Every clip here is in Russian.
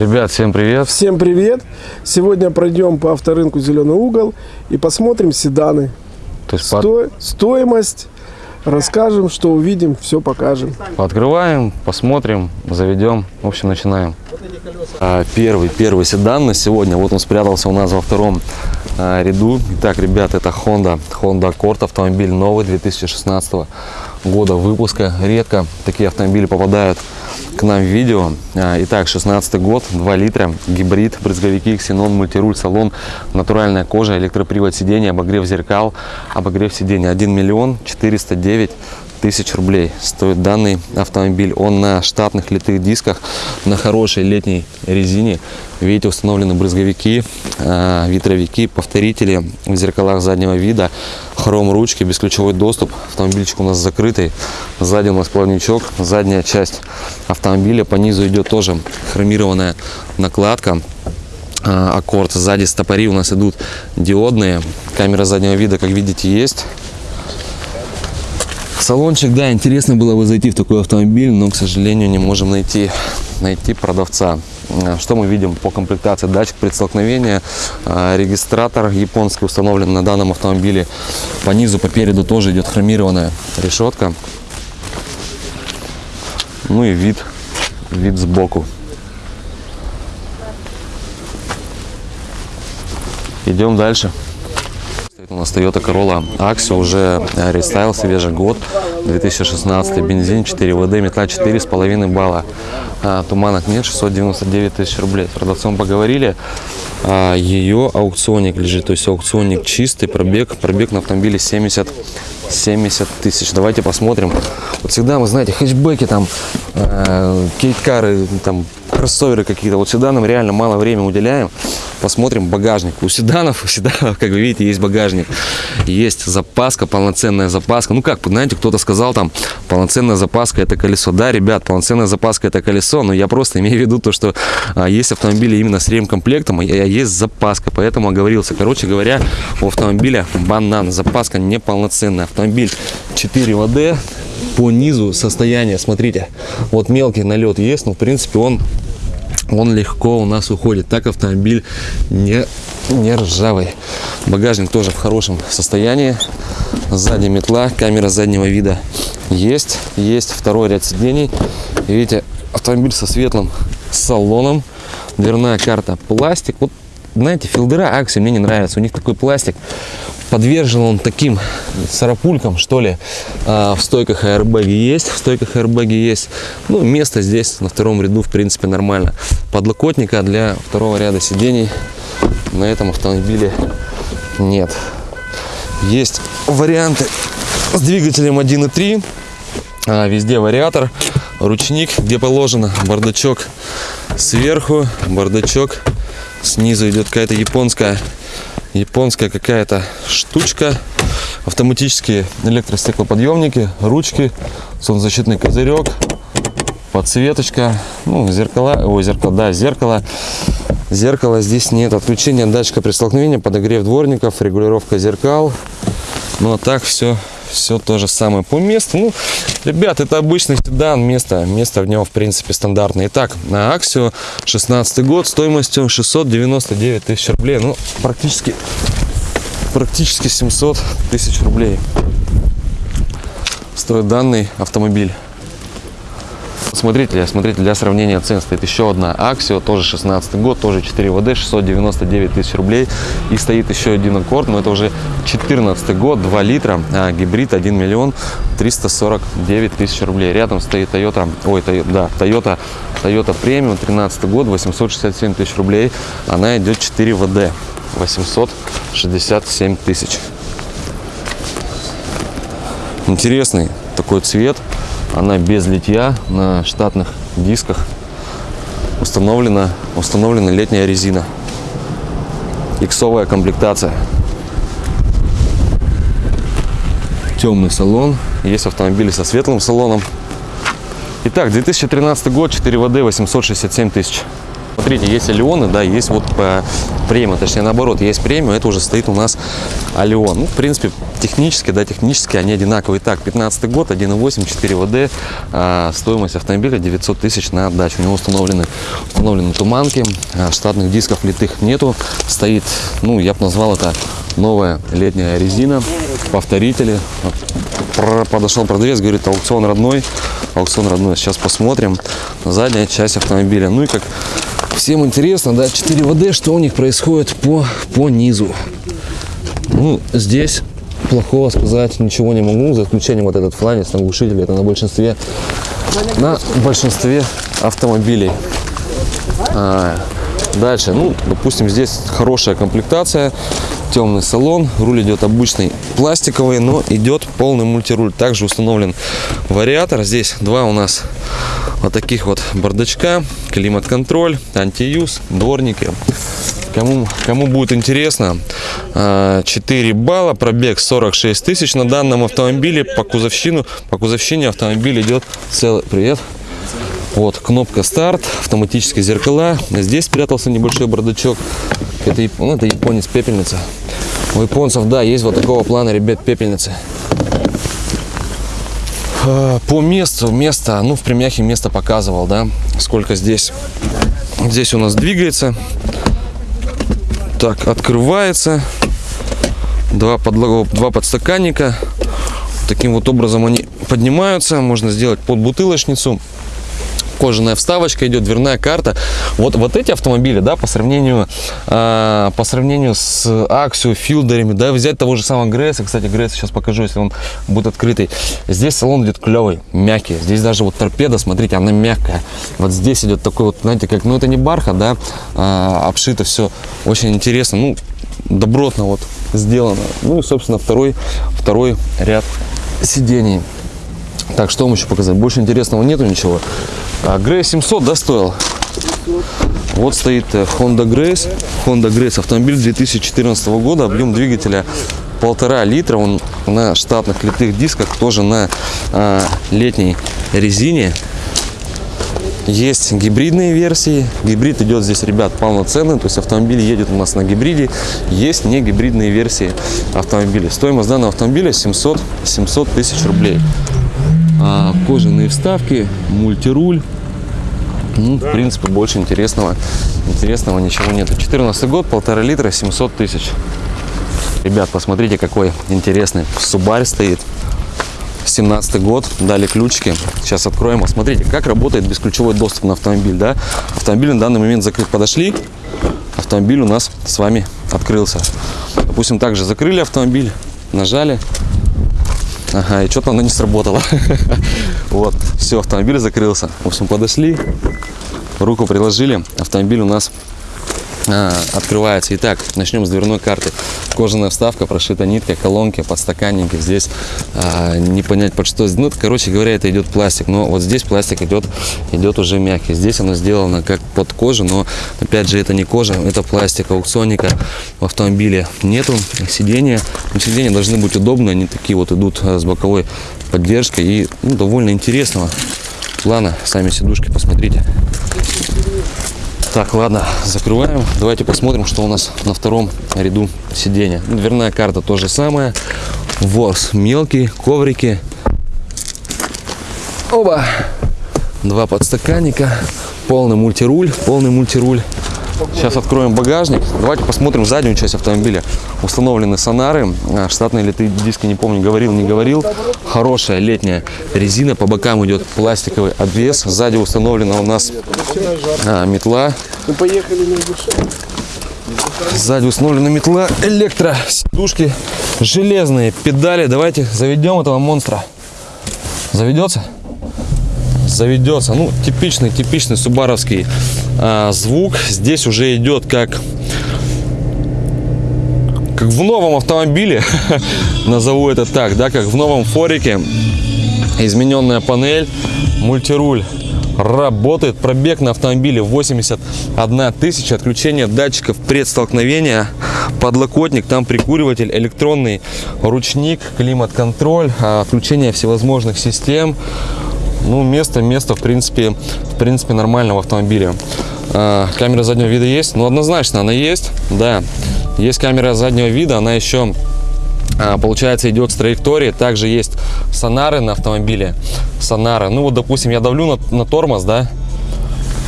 Ребят, всем привет! Всем привет! Сегодня пройдем по авторынку «Зеленый угол» и посмотрим седаны. То есть Сто- Стоимость, расскажем, что увидим, все покажем. Открываем, посмотрим, заведем. В общем, начинаем. А, Первый, первый седан на сегодня. Вот он спрятался у нас во втором а, ряду. Итак, ребят, это Honda. Honda Accord. Автомобиль новый 2016 года выпуска. Редко такие автомобили попадают к нам в видео. А, Итак, 16 год, 2 литра, гибрид, брызговики, ксенон, мультируль, салон, натуральная кожа, электропривод сидения, обогрев зеркал, обогрев сидения. 1 миллион 409 тысяч рублей стоит данный автомобиль. Он на штатных литых дисках, на хорошей летней резине. Видите, установлены брызговики, э, ветровики, повторители в зеркалах заднего вида, хром ручки, бесключевой доступ. Автомобильчик у нас закрытый. Сзади у нас плавничок, задняя часть автомобиля. По низу идет тоже хромированная накладка а, аккорд. Сзади стопори у нас идут диодные. Камера заднего вида, как видите, есть. Салончик, да, интересно было бы зайти в такой автомобиль, но, к сожалению, не можем найти, найти продавца. А, Что мы видим по комплектации? Датчик предстолкновения, а, регистратор японский установлен на данном автомобиле. По низу, по переду тоже идет хромированная решетка. Ну и вид, вид сбоку. Идем дальше. У нас Toyota Corolla Axio, уже э, рестайл, свежий год, 2016, бензин 4 ВД, метла 4,5 балла. А, Туманок нет, 699 тысяч рублей. С продавцом поговорили, а, ее аукционник лежит, то есть аукционник чистый, пробег, пробег на автомобиле 70 70 тысяч. Давайте посмотрим. Вот всегда, вы знаете, хэтчбеки, там, кейткары, там, кроссоверы какие-то. Вот седанам реально мало времени уделяем. Посмотрим багажник. У седанов, у седанов, как вы видите, есть багажник. Есть запаска, полноценная запаска. Ну как, знаете, кто-то сказал там, полноценная запаска это колесо. Да, ребят, полноценная запаска это колесо, но я просто имею в виду то, что а, есть автомобили именно с ремкомплектом, а есть запаска. Поэтому оговорился. Короче говоря, у автомобиля банан. Запаска неполноценная. Автомобиль 4 ВД. По низу состояние, смотрите, вот мелкий налет есть, но в принципе он он легко у нас уходит. Так автомобиль не, не ржавый. Багажник тоже в хорошем состоянии. Сзади метла, камера заднего вида есть. Есть второй ряд сидений. Видите, автомобиль со светлым салоном. Дверная карта пластик. Вот знаете, филдера Акси мне не нравится. У них такой пластик. Подвержен он таким сарапулькам, что ли. А, в стойках аэрбэги есть. В стойках аэрбэги есть. Ну, место здесь на втором ряду, в принципе, нормально. Подлокотника для второго ряда сидений на этом автомобиле нет. Есть варианты с двигателем 1.3. А, везде вариатор, ручник, где положено, бардачок сверху, бардачок снизу идет какая-то японская японская какая-то штучка. Автоматические электростеклоподъемники ручки солнцезащитный козырек подсветочка. Ну зеркала ой зеркало да зеркало. Зеркала здесь нет. Отключение датчика при столкновении подогрев дворников регулировка зеркал. Ну а так все все то же самое по месту. Ну, ребят, это обычный седан, место, место в нем, в принципе, стандартное. Итак, на Аксио 16 год стоимостью 699 тысяч рублей. Ну, практически, практически 700 тысяч рублей стоит данный автомобиль. Смотрите, смотрите, для сравнения цен стоит еще одна Аксио, тоже 16 год, тоже 4 ВД, 699 тысяч рублей. И стоит еще один Аккорд, но это уже 14 год, 2 литра, а, гибрид 1 миллион 349 тысяч рублей. Рядом стоит Toyota, ой, Toyota, да, Toyota, Toyota Premium, 13 год, 867 тысяч рублей. Она идет 4 ВД, 867 тысяч. Интересный такой цвет. Она без литья на штатных дисках. Установлена, установлена летняя резина. Иксовая комплектация. Темный салон. Есть автомобили со светлым салоном. Итак, 2013 год, 4 ВД, 867 тысяч. Смотрите, есть Алионы, да, есть вот э, премиум, точнее наоборот, есть премиум, это уже стоит у нас Алион. Ну, в принципе, технически, да, технически они одинаковые. Так, 15 год, 1.8, 4 ВД, э, стоимость автомобиля 900 тысяч на отдачу. У него установлены, установлены туманки, э, штатных дисков литых нету, стоит, ну, я бы назвал это новая летняя резина, повторители. Подошел продавец, говорит, аукцион родной, аукцион родной. Сейчас посмотрим задняя часть автомобиля. Ну и как всем интересно, да, 4 ВД, что у них происходит по, по низу. Ну, здесь плохого сказать ничего не могу, за исключением вот этот фланец на глушителе, это на большинстве, на большинстве автомобилей. А, дальше, ну, допустим, здесь хорошая комплектация, темный салон, руль идет обычный пластиковый, но идет полный мультируль. Также установлен вариатор. Здесь два у нас вот таких вот бардачка, климат-контроль, антиюз, дворники. Кому, кому будет интересно, а, 4 балла, пробег 46 тысяч на данном автомобиле. По кузовщину, по кузовщине автомобиль идет целый. Привет. Вот, кнопка старт, автоматические зеркала. Здесь спрятался небольшой бардачок. Это, ну, это японец пепельница. У японцев, да, есть вот такого плана, ребят, пепельницы. А, По месту, место, ну, в премьяхе место показывал, да, сколько здесь. Здесь у нас двигается. Так, открывается. Два, подло- два подстаканника. Таким вот образом они поднимаются. Можно сделать под бутылочницу кожаная вставочка идет, дверная карта. Вот, вот эти автомобили, да, по сравнению, а, по сравнению с Axio, Филдерами, да, взять того же самого Гресса, кстати, Гресс сейчас покажу, если он будет открытый. Здесь салон идет клевый, мягкий. Здесь даже вот торпеда, смотрите, она мягкая. Вот здесь идет такой вот, знаете, как, ну это не бархат, да, а, обшито все очень интересно, ну, добротно вот сделано. Ну и, собственно, второй, второй ряд сидений. Так, что вам еще показать? Больше интересного нету ничего. А, Grace 700, да? Вот стоит э, Honda Grace. Honda Grace автомобиль 2014 года. Объем двигателя полтора литра. Он на штатных литых дисках, тоже на а, летней резине. Есть гибридные версии. Гибрид идет здесь, ребят, полноценный. То есть автомобиль едет у нас на гибриде. Есть не гибридные версии автомобиля. Стоимость данного автомобиля 700, 700 тысяч рублей. А, кожаные вставки, мультируль. Ну, в принципе, больше интересного, интересного ничего нет. 14 год, полтора литра, 700 тысяч. Ребят, посмотрите, какой интересный Субарь стоит. 17 год, дали ключики. Сейчас откроем. Смотрите, как работает бесключевой доступ на автомобиль. Да? Автомобиль на данный момент закрыт. Подошли, автомобиль у нас с вами открылся. Допустим, также закрыли автомобиль, нажали. Ага, и что-то оно не сработало. Вот, все, автомобиль закрылся. В общем, подошли, руку приложили, автомобиль у нас а, открывается. Итак, начнем с дверной карты. Кожаная вставка, прошита нитка, колонки, подстаканники. Здесь а, не понять под что. Ну, короче говоря, это идет пластик. Но вот здесь пластик идет, идет уже мягкий. Здесь оно сделано как под кожу, но опять же это не кожа, это пластик. Аукционника в автомобиле нету. Сиденья, сиденья должны быть удобные. Они такие вот идут а, с боковой поддержкой и ну, довольно интересного плана. Сами сидушки посмотрите. Так, ладно, закрываем. Давайте посмотрим, что у нас на втором ряду сидения. Дверная карта то же самое. Ворс мелкий, коврики. Оба. Два подстаканника. Полный мультируль, полный мультируль. Сейчас откроем багажник. Давайте посмотрим заднюю часть автомобиля. Установлены сонары. А, Штатные литые диски, не помню, говорил, не говорил. Хорошая летняя резина. По бокам идет пластиковый обвес. Сзади установлена у нас а, метла. Мы поехали на душе. Сзади установлена метла, электро, сидушки, железные педали. Давайте заведем этого монстра. Заведется? Заведется. Ну, типичный, типичный субаровский а, звук. Здесь уже идет как как в новом автомобиле, назову это так, да, как в новом форике. Измененная панель, мультируль работает. Пробег на автомобиле 81 тысяча. Отключение датчиков предстолкновения. Подлокотник, там прикуриватель, электронный ручник, климат-контроль, а, отключение всевозможных систем. Ну, место, место, в принципе, в принципе, нормально в автомобиле. А, камера заднего вида есть? Ну, однозначно она есть, да. Есть камера заднего вида, она еще, а, получается, идет с траектории. Также есть сонары на автомобиле. Сонары. Ну, вот, допустим, я давлю на, на тормоз, да.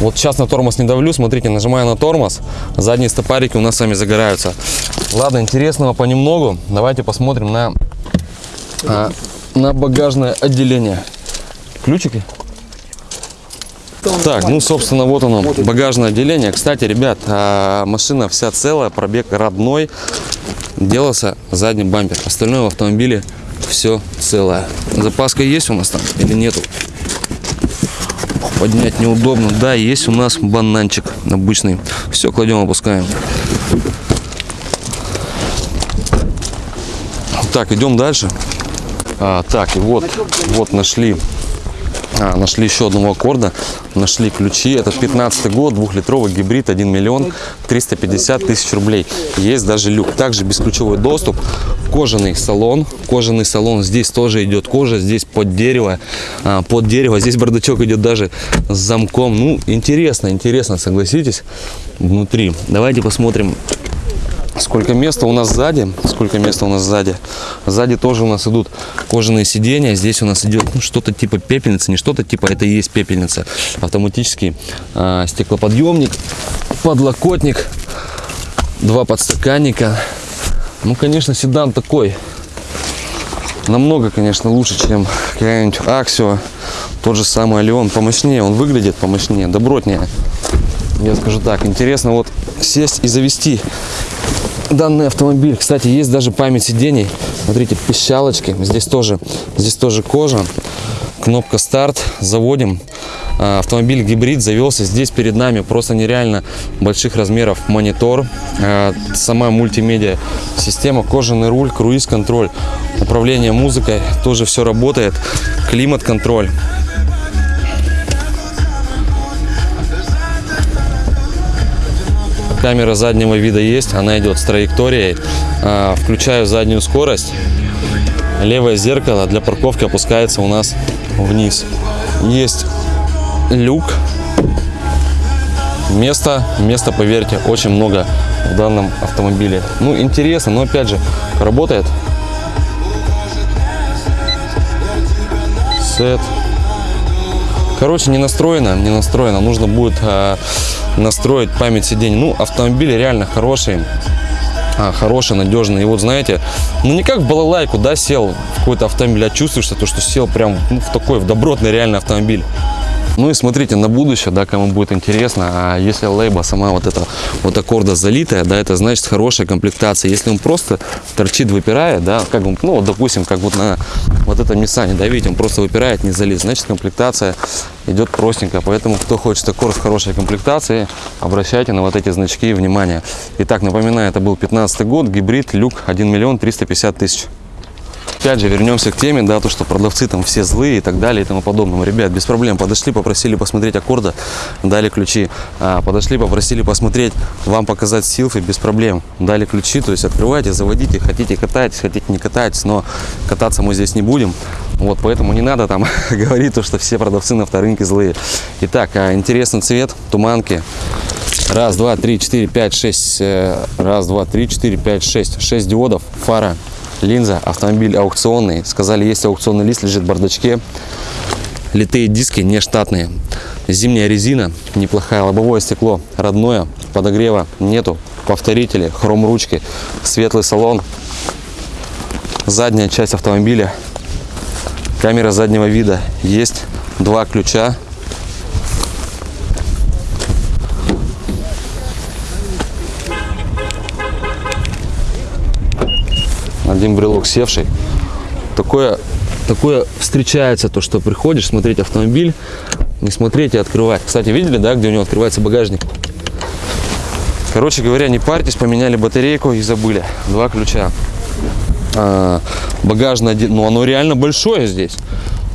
Вот сейчас на тормоз не давлю, смотрите, нажимаю на тормоз, задние стопарики у нас сами загораются. Ладно, интересного понемногу. Давайте посмотрим на, а, на багажное отделение. Ключики? Так, ну, собственно, вот оно, багажное отделение. Кстати, ребят, а, машина вся целая, пробег родной. Делался задний бампер. Остальное в автомобиле все целое. Запаска есть у нас там или нету? Поднять неудобно. Да, есть у нас бананчик обычный. Все, кладем, опускаем. Так, идем дальше. А, так, и вот, вот нашли а, нашли еще одного аккорда, нашли ключи. Это 15 год, двухлитровый гибрид, 1 миллион 350 тысяч рублей. Есть даже люк. Также бесключевой доступ, кожаный салон. Кожаный салон, здесь тоже идет кожа, здесь под дерево. А, под дерево, здесь бардачок идет даже с замком. Ну, интересно, интересно, согласитесь, внутри. Давайте посмотрим Сколько места у нас сзади? Сколько места у нас сзади? Сзади тоже у нас идут кожаные сиденья. Здесь у нас идет ну, что-то типа пепельницы. Не что-то типа, это и есть пепельница. Автоматический э, стеклоподъемник, подлокотник, два подстаканника. Ну, конечно, седан такой. Намного, конечно, лучше, чем какая-нибудь Аксио. Тот же самый Алион. Помощнее он выглядит, помощнее, добротнее. Я скажу так, интересно вот сесть и завести данный автомобиль. Кстати, есть даже память сидений. Смотрите, пищалочки. Здесь тоже, здесь тоже кожа. Кнопка старт. Заводим. А, автомобиль гибрид завелся. Здесь перед нами просто нереально больших размеров монитор. А, сама мультимедиа система, кожаный руль, круиз-контроль, управление музыкой. Тоже все работает. Климат-контроль. Камера заднего вида есть, она идет с траекторией. А, включаю заднюю скорость. Левое зеркало для парковки опускается у нас вниз. Есть люк. Места, места, поверьте, очень много в данном автомобиле. Ну, интересно, но опять же, работает. Сет. Короче, не настроено, не настроено. Нужно будет а, настроить память сидений. Ну, автомобили реально хорошие, а, хороший, надежный. И вот знаете, ну не как в балалайку, да, сел в какой-то автомобиль, а чувствуешься то, что сел прям ну, в такой, в добротный реальный автомобиль. Ну и смотрите, на будущее, да, кому будет интересно, а если лейба сама вот эта вот аккорда залитая, да, это значит хорошая комплектация. Если он просто торчит, выпирает, да, как бы, ну, вот, допустим, как вот на вот этом Nissan, да, видите, он просто выпирает, не залит, значит комплектация идет простенько. Поэтому, кто хочет аккорд с хорошей комплектацией, обращайте на вот эти значки внимание. Итак, напоминаю, это был 15 год, гибрид, люк, 1 миллион 350 тысяч. Опять же, вернемся к теме, да, то, что продавцы там все злые и так далее и тому подобное. Ребят, без проблем, подошли, попросили посмотреть аккорда, дали ключи. А, подошли, попросили посмотреть, вам показать силфы, без проблем. Дали ключи, то есть открывайте, заводите, хотите катайтесь, хотите не катайтесь, но кататься мы здесь не будем. Вот, поэтому не надо там говорить, то, что все продавцы на авторынке злые. Итак, а, интересный цвет, туманки. Раз, два, три, четыре, пять, шесть. Э, раз, два, три, четыре, пять, шесть. Шесть диодов, фара, линза, автомобиль аукционный. Сказали, есть аукционный лист, лежит в бардачке. Литые диски не штатные. Зимняя резина, неплохая. Лобовое стекло родное, подогрева нету. Повторители, хром ручки, светлый салон. Задняя часть автомобиля. Камера заднего вида есть. Два ключа. Один брелок севший. Такое, такое встречается, то, что приходишь смотреть автомобиль, не смотреть и открывать. Кстати, видели, да, где у него открывается багажник? Короче говоря, не парьтесь, поменяли батарейку и забыли. Два ключа. А, багажное, ну оно реально большое здесь.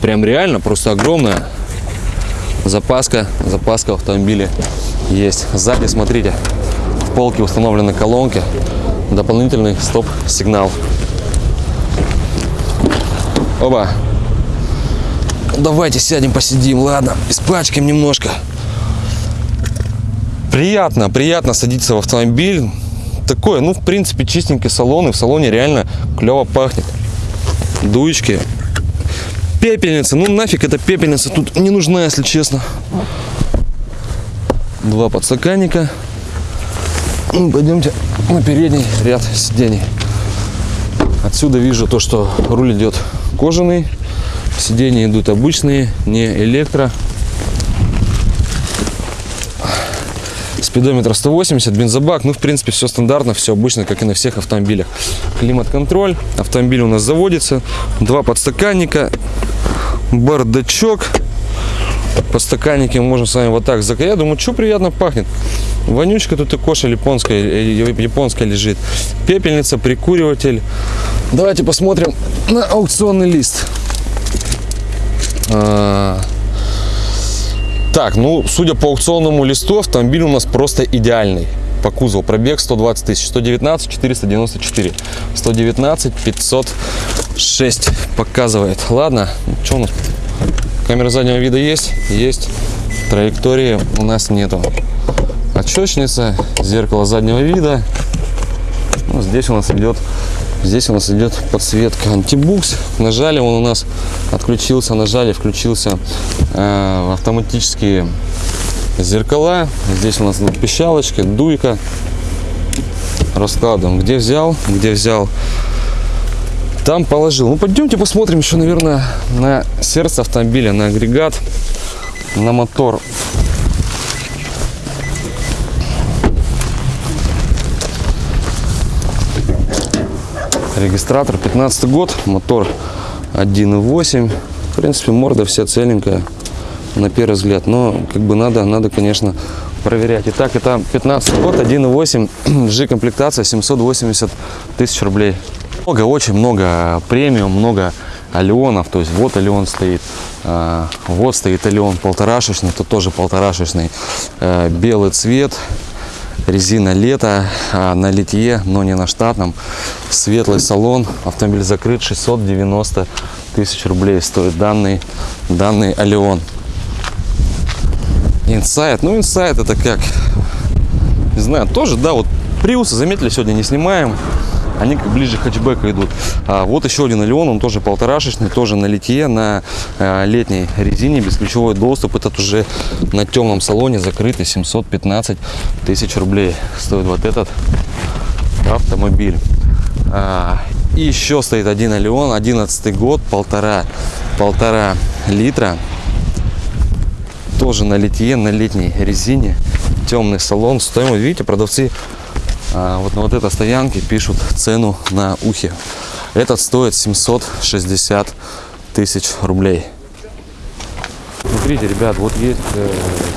Прям реально, просто огромное. Запаска, запаска в автомобиле есть. Сзади, смотрите, в полке установлены колонки. Дополнительный стоп-сигнал. Оба. Давайте сядем, посидим, ладно. Испачкаем немножко. Приятно, приятно садиться в автомобиль. Такое, ну, в принципе, чистенький салон, и в салоне реально клево пахнет. Дуечки. Пепельница, ну нафиг эта пепельница тут не нужна, если честно. Два подстаканника. Ну, пойдемте на передний ряд сидений. Отсюда вижу то, что руль идет кожаный, сиденья идут обычные, не электро. Спидометр 180, бензобак, ну в принципе все стандартно, все обычно, как и на всех автомобилях. Климат-контроль, автомобиль у нас заводится, два подстаканника, бардачок, подстаканники можем с вами вот так закрыть. Я думаю, что приятно пахнет. Вонючка тут и коша японская, э, японская лежит. Пепельница, прикуриватель. Давайте посмотрим на аукционный лист. А, Так, ну, судя по аукционному листу, автомобиль у нас просто идеальный. По кузову пробег 120 тысяч, 119 494, 119 506 показывает. Ладно, что у нас? Камера заднего вида есть? Есть. Траектории у нас нету. Отчетчница, зеркало заднего вида. Ну, здесь у нас идет Здесь у нас идет подсветка антибукс. Нажали, он у нас отключился, нажали, включился э, автоматические зеркала. Здесь у нас пищалочка, дуйка. Раскладываем, где взял, где взял. Там положил. Ну, пойдемте посмотрим еще, наверное, на сердце автомобиля, на агрегат, на мотор. Регистратор 15 год, мотор 1.8. В принципе, морда вся целенькая на первый взгляд. Но как бы надо, надо, конечно, проверять. Итак, это 15 год, 1.8, G-комплектация, 780 тысяч рублей. Много, очень много премиум, много алионов. То есть вот алион стоит, а, вот стоит алион полторашечный, тут тоже полторашечный. Э, Белый цвет, резина лето а, на литье, но не на штатном. Светлый салон, автомобиль закрыт, 690 тысяч рублей стоит данный, данный Алион. Инсайт, ну инсайт это как, не знаю, тоже, да, вот Приусы, заметили, сегодня не снимаем. Они как ближе к хэтчбеку идут. А вот еще один Алион, он тоже полторашечный, тоже на литье, на э, летней резине, бесключевой доступ. Этот уже на темном салоне закрытый, 715 тысяч рублей стоит вот этот автомобиль. А, и еще стоит один Алион, 11 год, полтора, полтора литра. Тоже на литье, на летней резине. Темный салон. Стоимость, видите, продавцы вот на вот этой стоянке пишут цену на ухе. Этот стоит 760 тысяч рублей. Смотрите, ребят, вот есть э,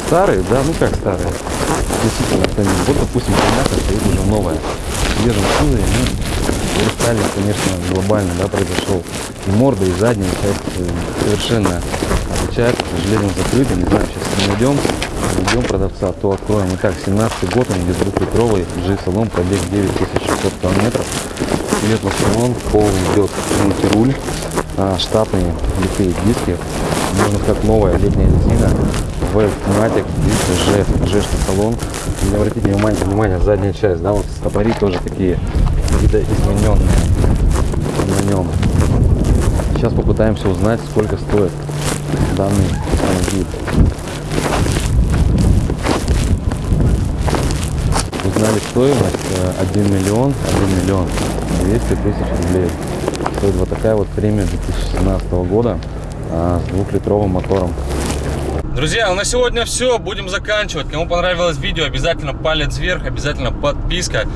старые, да, ну как старые, действительно автомобиль. Вот, допустим, понятно, стоит уже новая. Свежем кузове, ну, рестайлинг, конечно, глобально, да, произошел. И морда, и задняя часть э, совершенно отличается, к сожалению, закрыта. Не знаю, сейчас найдем, найдем продавца, то откроем. Итак, 17 год, он без двухлитровый, G-салон, пробег 9600 километров. Светлый салон, полный идет мультируль, а, штатные литые диски, можно сказать, новая летняя резина, видите, G, G салон. Не обратите внимание, внимание, задняя часть, да, вот стопори тоже такие видоизмененные на нем. Сейчас попытаемся узнать, сколько стоит данный автомобиль. Стоимость э, 1 миллион, 1 миллион 200 тысяч рублей. Стоит вот такая вот премия 2017 года а, с двухлитровым мотором. Друзья, ну на сегодня все. Будем заканчивать. Кому понравилось видео, обязательно палец вверх, обязательно подписка.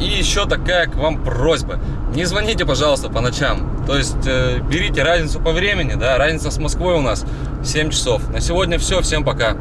И еще такая к вам просьба. Не звоните, пожалуйста, по ночам. То есть э, берите разницу по времени, да, разница с Москвой у нас 7 часов. На сегодня все. Всем пока.